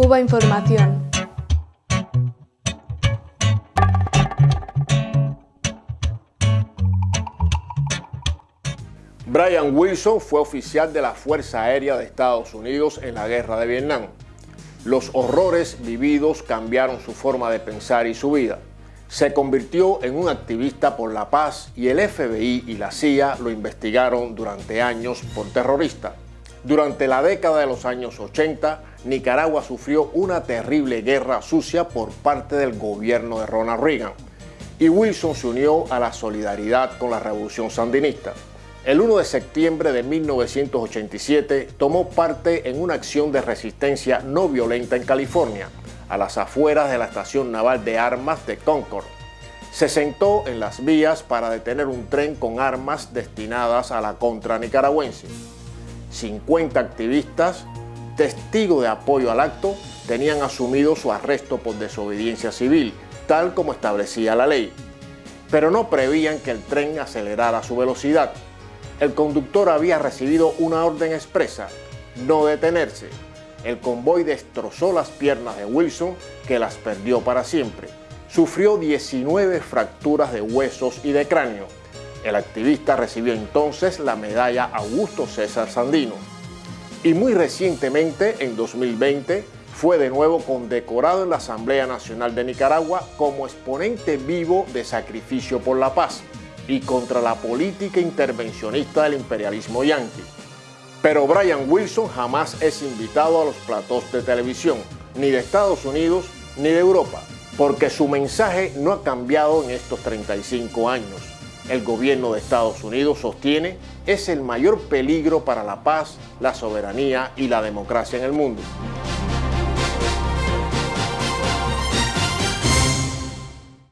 Cuba Información. Brian Wilson fue oficial de la Fuerza Aérea de Estados Unidos en la Guerra de Vietnam. Los horrores vividos cambiaron su forma de pensar y su vida. Se convirtió en un activista por la paz y el FBI y la CIA lo investigaron durante años por terrorista. Durante la década de los años 80, Nicaragua sufrió una terrible guerra sucia por parte del gobierno de Ronald Reagan y Wilson se unió a la solidaridad con la revolución sandinista. El 1 de septiembre de 1987 tomó parte en una acción de resistencia no violenta en California, a las afueras de la estación naval de armas de Concord. Se sentó en las vías para detener un tren con armas destinadas a la contra nicaragüense. 50 activistas, testigos de apoyo al acto, tenían asumido su arresto por desobediencia civil, tal como establecía la ley. Pero no prevían que el tren acelerara su velocidad el conductor había recibido una orden expresa, no detenerse. El convoy destrozó las piernas de Wilson, que las perdió para siempre. Sufrió 19 fracturas de huesos y de cráneo. El activista recibió entonces la medalla Augusto César Sandino. Y muy recientemente, en 2020, fue de nuevo condecorado en la Asamblea Nacional de Nicaragua como exponente vivo de sacrificio por la paz y contra la política intervencionista del imperialismo yanqui. Pero Brian Wilson jamás es invitado a los platós de televisión, ni de Estados Unidos ni de Europa, porque su mensaje no ha cambiado en estos 35 años. El gobierno de Estados Unidos sostiene es el mayor peligro para la paz, la soberanía y la democracia en el mundo.